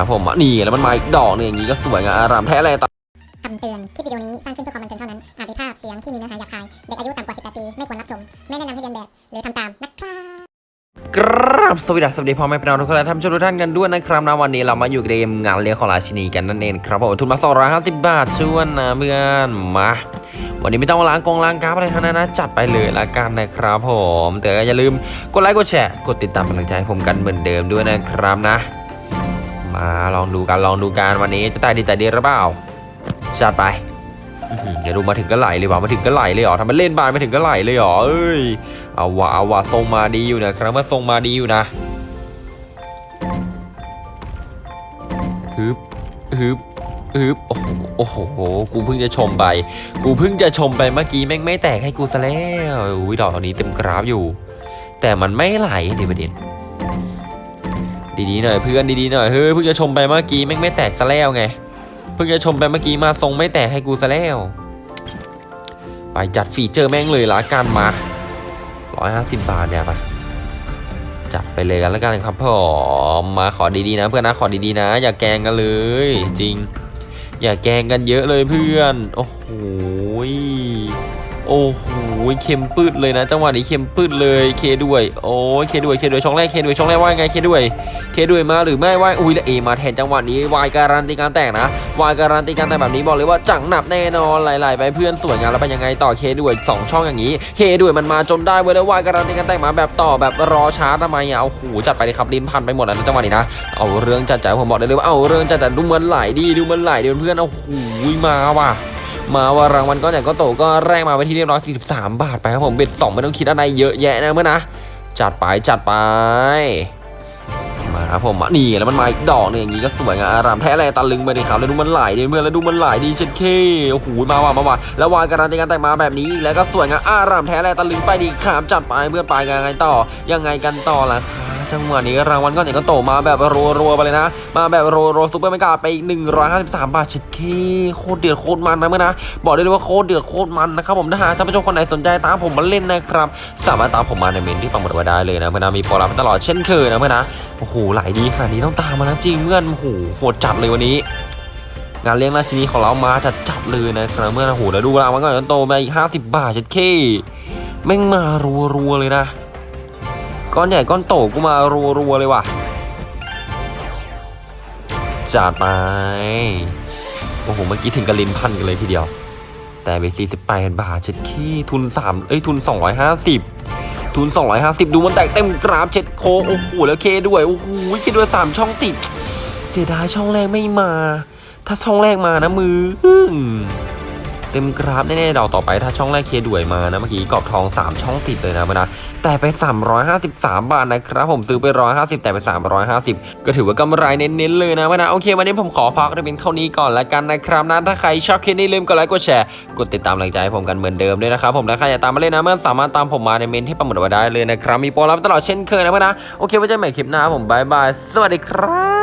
ครับผมอะนี่แล้วมันมาอีกดอกหนึงอย่างนี้ก็สวยงามอารามแท้เลยตคำเตือน คลิปวิดีโอนี้สร้างขึ้นเพื่อความบันเทิงเท่านั้น อาจมีภาพเสียงที่มีเนื้อหาหยาบคาย เด็กอายุต่ำกว่า 18 ปี ไม่ควรรับชม ไม่แนะนำให้เรียนแบบ หรือทำตามนะครับกราบสวัสดีสวัสดีพ่อแม่พี่น้องทุกคนและท่านผู้ชมทุกท่านกันด้วยนะครับนะวันนี้เรามาอยู่เกมงานเลี้ยงของราชินีกันนั่นเองครับผมทุนมา 250 บาทชวนนะเพื่อนมาวันนี้ไม่ต้องมาล้างกองล้างกราฟอะไรทั้งนั้นนะจัดไปเลยละกันนะครับผมแต่ก็อย่าลืมกดไลค์กดแชร์กดติดตามเป็นกำลังใจให้ผมกันเหมือนเดิมด้วยนะครับนะ มาลองดูกันลองดูกันวันนี้จะตายดีแต่ดีหรือเปล่าจัดไปอื้อหือเดี๋ยวดูมาถึงก็ไหลเลยว่ะมาถึงก็ไหลเลยเหรอทำมันเล่นบานมาถึงก็ไหลเลยเหรอเอ้ยเอาวะเอาวะทรงมาดีอยู่นะครับว่าทรงมาดีอยู่นะฮึบฮึบฮึบโอ้โหโอ้โหกูเพิ่งจะชมไป กูเพิ่งจะชมไปเมื่อกี้แม่งไม่แตกให้กูซะแล้วอุ้ยดอกอันนี้เต็มกราฟอยู่ แต่มันไม่ไหลดิประเด็น ดีๆหน่อยเพื่อนดีๆหน่อยเฮ้ยเพิ่งจะชมไปเมื่อกี้แม่งไม่แตกซะแล้วไงเพิ่งจะชมไปเมื่อกี้มาทรงไม่แตกให้กูซะแล้ว ไปจัดฟีเจอร์แม่งเลยละกันมาร้อยหาสิบบาทเนี่ยไปจัดไปเลยกันแล้วกันครับผมมาขอดีๆนะ เพื่อนนะขอดีๆนะ อย่าแกงกันเลย จริง อย่าแกงกันเยอะเลยเพื่อน โอ้โห โอ้โหเค็มปืดเลยนะ จังหวะนี้เค็มปืดเลยเคด้วย โอ้ยเคด้วยเคด้วยช่องแรกเคด้วยช่องแรกว่าไงเคด้วย เคด้วยมาหรือไม่ว่าอุ้ยแล้วเอมาแทนจังหวะนี้วายการันตีการแตกนะวายการันตีการแตกแบบนี้บอกเลยว่าจังหนับแน่นอนไหลๆไปเพื่อนสวยงามแล้วเป็นยังไงต่อเคด้วยสองช่องอย่างนี้เคด้วยมันมาจนได้เว้ยแล้ววายการันตีการแตกมาแบบต่อแบบรอช้าทำไมอะเอาหูจัดไปเลยครับลิ้นพันไปหมดแล้วจังหวะนี้นะเอาเรื่องจัดใจผมบอกได้เลยว่าเอาเรื่องจัดแต่ดูมันไหลดีดูมันไหลเดี๋ยวเพื่อนเอาหูมาว่ะ มาว่ารางวัลก้อนใหญ่ก้อนโตก็แรกมาไปที่เรียบร้อย43 บาทไปครับผมเบ็ดสองไม่ต้องคิดอะไรเยอะแยะนะเพื่อนะจัดไปจัดไปมาครับผมนี่แล้วมันมาอีกดอกหนึงอย่างนี้ก็สวยงามอารามแท้แรงตะลึงไปดิครับแล้วดูมันไหลดิเพื่อแล้วดูมันไหลดีเช็ดเคโอ้โหมาว่ะมาว่ะแล้ววายการันตีการแต่งมาแบบนี้อีกแล้วก็สวยงามอารามแท้แรงตะลึงไปดีครับจัดไปเพื่อไปยังไงต่อยังไงกันต่อล่ะ จังหวะนี้รางวัลก้อนใหญ่ก้อนโตมาแบบรัวๆไปเลยนะ มาแบบโรโรซุปเปอร์เมกาไปอีก153 บาทเช็ดเคโคตรเดือดโคตรมันนะเพื่อนะบอกได้เลยว่าโคตรเดือดโคตรมันนะครับผมถ้าหากท่านผู้ชมคนไหนสนใจตามผมมาเล่นนะครับสามารถตามผมมาในเมนที่ปังหมดไว้ได้เลยนะเพื่อนะมีโปรรับตลอดเช่นเคยนะเพื่อนะโอ้โหหลายดีขนาดนี้ต้องตามมานะจริงเพื่อนโอ้โหโหดจัดเลยวันนี้งานเลี้ยงราชินีของเรามาจัดจัดเลยนะครับเมื่อนโอ้โหแล้วดูรางวัลก่อนโตมาอีก 50 บาทเช็ดเคแม่งมารัวๆเลยนะ ก้อนใหญ่ก้อนโตกูมารัวๆเลยว่ะจัดไปโอ้โหเมื่อกี้ถึงกระลินพันกันเลยทีเดียว แต่ไป48บาทเช็ดขี้ทุน3เอ้ยทุน 250 ทุน 250 ดูมันแตกเต็มกราฟเช็ดโคโอ้โหแล้วเคด้วยโอ้โหเคด้วย3ช่องติด เสียดายช่องแรกไม่มา ถ้าช่องแรกมานะมือ เต็มกราฟแน่ๆดอกต่อไปถ้าช่องแรกเคด้วยมานะเมื่อกี้กรอบทอง 3 ช่องติดเลยนะมานะแต่ไป 353 บาทนะครับ ผมซื้อไป 150 แต่ไป 350 ก็ถือว่ากำไรเน้นๆเลยนะวะนะโอเควันนี้ผมขอพักเพียงเท่านี้ก่อนละกันนะครับนะถ้าใครชอบคลิปนี้ลืมกดไลค์กดแชร์กดติดตามกำลังใจให้ผมกันเหมือนเดิมด้วยนะครับผมถ้าใครอยากตามมาเล่นนะเพื่อนสามารถตามผมมาในเมนต์ที่ปักหมุดไว้ได้เลยนะครับมีโปรลับตลอดเช่นเคยนะเพื่อนนะโอเคไว้เจอกันใหม่คลิปหน้าผม bye bye สวัสดีครับ